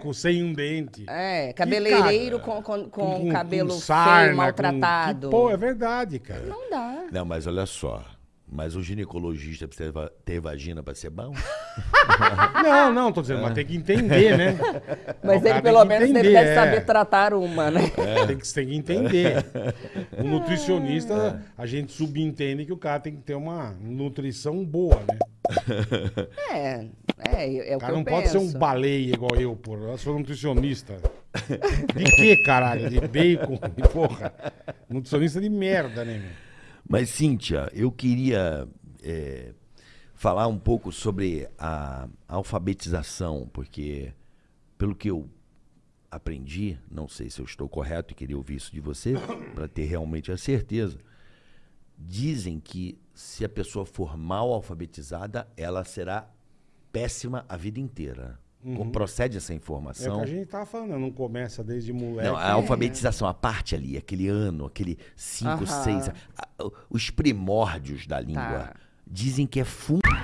com sem um dente. É, cabeleireiro cara, com, com, com cabelo sarna, feio, com- maltratado. que, pô, é verdade, cara. Não dá. Não, mas olha só. Mas o ginecologista precisa ter vagina pra ser bom? Não, não, tô dizendo, mas tem que entender, né? Mas ele pelo menos entender, deve é. saber tratar uma, né? Tem, que, tem que entender. O nutricionista, a gente subentende que o cara tem que ter uma nutrição boa, né? É, é, é o O que cara eu não penso. pode ser um baleia igual eu, porra. Eu sou nutricionista. De que, caralho? De bacon? De porra. Nutricionista de merda, né, meu? Mas, Cíntia, eu queria é, falar um pouco sobre a alfabetização, porque, pelo que eu aprendi, não sei se eu estou correto e queria ouvir isso de você, para ter realmente a certeza. Dizem que se a pessoa for mal alfabetizada, ela será péssima a vida inteira. Com- Procede essa É o informação? que a gente tava falando, não começa desde moleque. Não, a alfabetização, a parte ali, aquele ano, aquele 5, Aham. 6, os primórdios da língua, Tá. dizem que é fundamental.